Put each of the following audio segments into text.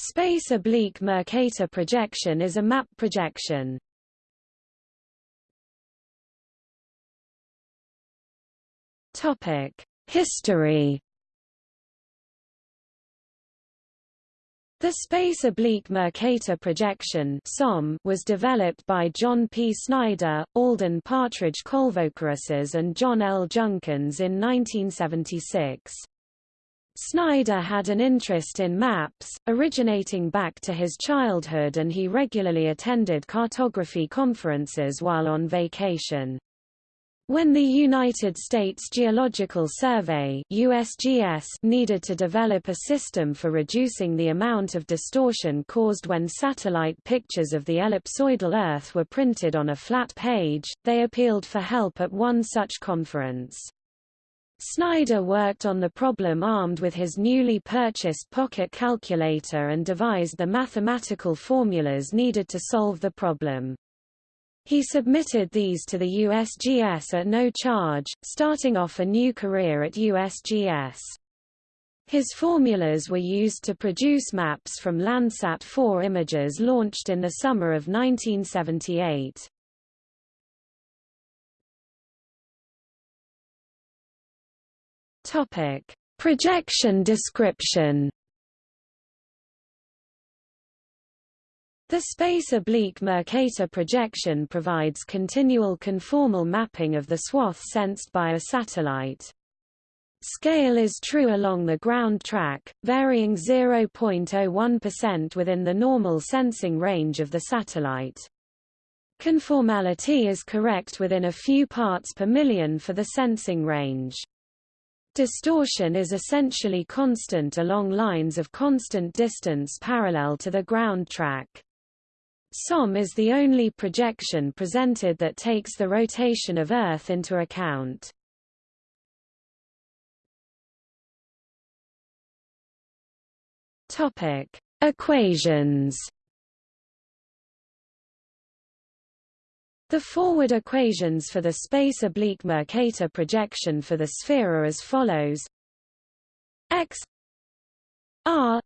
Space oblique Mercator projection is a map projection. Topic: History. The space oblique Mercator projection (SOM) was developed by John P. Snyder, Alden Partridge Colvocoresses and John L. Junkins in 1976. Snyder had an interest in maps, originating back to his childhood and he regularly attended cartography conferences while on vacation. When the United States Geological Survey USGS needed to develop a system for reducing the amount of distortion caused when satellite pictures of the ellipsoidal Earth were printed on a flat page, they appealed for help at one such conference. Snyder worked on the problem armed with his newly purchased pocket calculator and devised the mathematical formulas needed to solve the problem. He submitted these to the USGS at no charge, starting off a new career at USGS. His formulas were used to produce maps from Landsat 4 images launched in the summer of 1978. Topic: Projection description. The space oblique Mercator projection provides continual conformal mapping of the swath sensed by a satellite. Scale is true along the ground track, varying 0.01% within the normal sensing range of the satellite. Conformality is correct within a few parts per million for the sensing range. Distortion is essentially constant along lines of constant distance parallel to the ground track. SOM is the only projection presented that takes the rotation of Earth into account. Topic: Equations The forward equations for the space oblique Mercator projection for the sphere are as follows: x r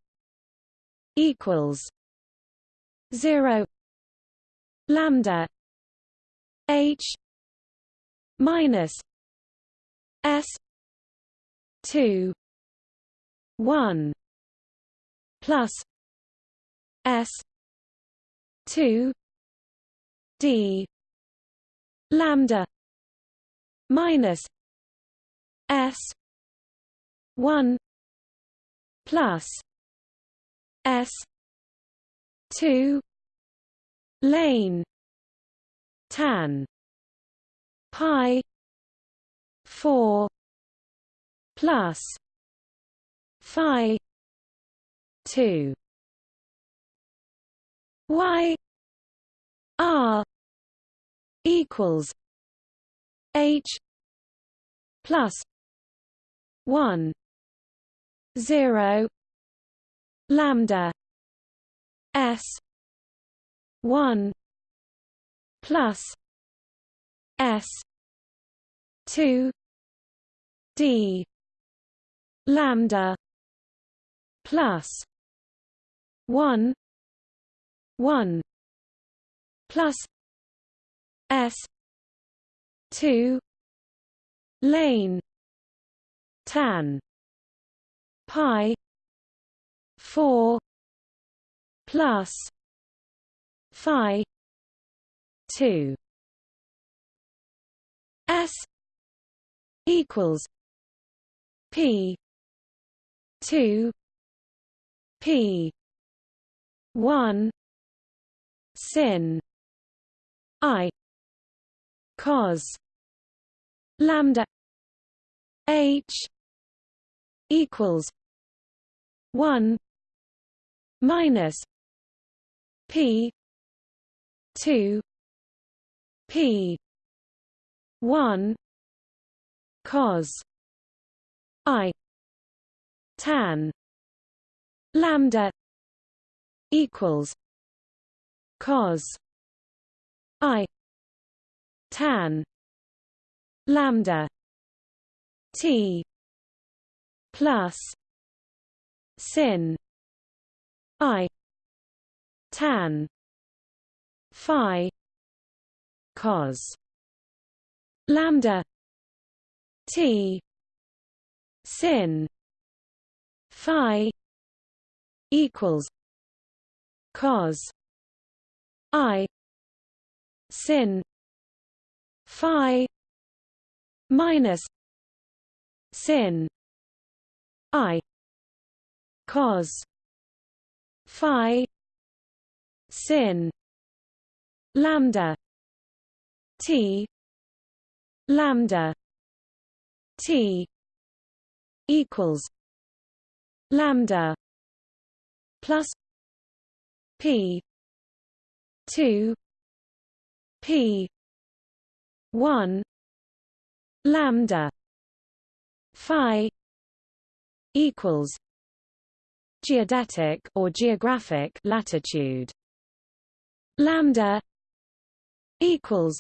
equals 0 lambda h minus s 2 1 plus s 2 d lambda minus s 1 plus s 2 lane tan pi 4 plus phi 2 y r equals H plus one zero lambda S one plus S two D lambda plus one one plus S. two. Lane. Tan. Pi. four. Plus. Phi. two. S. equals P. two. P. one. Sin. I cos lambda h equals 1 minus p 2 p 1 cos i tan lambda equals cos i tan lambda t plus sin I tan phi cos lambda t sin phi equals cos i sin phi minus sin i cos phi sin lambda t lambda t equals lambda plus p 2 p 1 lambda phi equals geodetic or geographic latitude. Lambda equals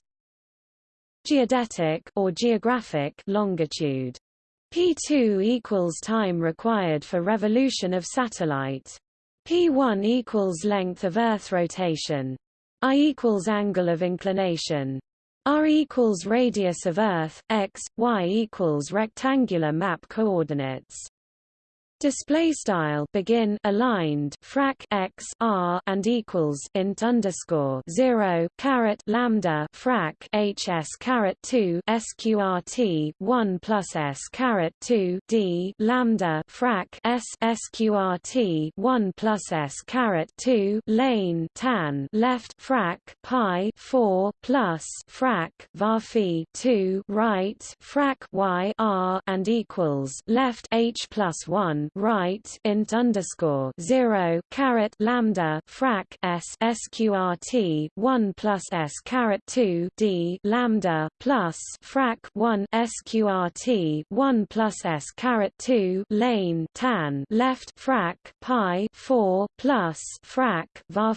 geodetic or geographic longitude. P2 equals time required for revolution of satellite. P1 equals length of earth rotation. I equals angle of inclination r equals radius of earth x y equals rectangular map coordinates display style begin aligned frac x r and equals int underscore 0 caret lambda frac hs caret 2 sqrt 1 plus s caret 2 d lambda frac s sqrt 1 plus s caret 2 lane tan left frac pi 4 plus frac var 2 right frac y r and equals left h plus 1 right int underscore zero caret lambda frac s sqrt one plus s caret two d lambda plus frac one sqrt one plus s caret two lane tan left frac pi four plus frac var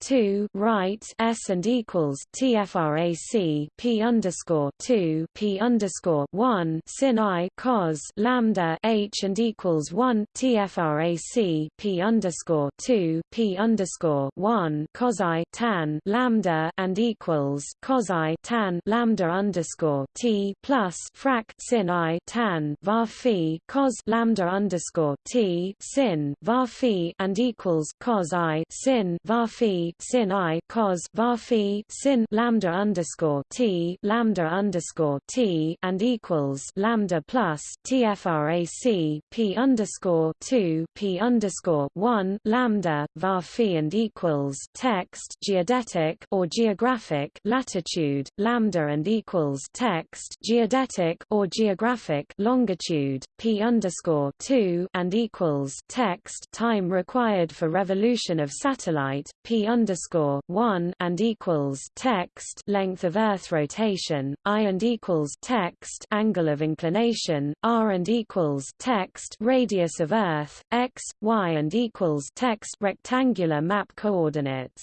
two right s and equals tfrac p underscore two p underscore one sin i cos lambda h and equals one TFRAC P underscore two P underscore one cos I tan lambda and equals cos I tan lambda underscore T plus frac sin I tan var phi cos lambda underscore T sin var phi and equals cos I sin var phi sin I cos var phi sin lambda underscore T lambda underscore T and equals lambda plus TFRAC P underscore underscore two p underscore one lambda var phi and equals text geodetic or geographic latitude lambda and equals text geodetic or geographic longitude p underscore two and equals text time required for revolution of satellite p underscore one and equals text length of Earth rotation i and equals text angle of inclination r and equals text radius of of Earth, x, y and equals text rectangular map coordinates.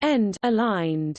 End aligned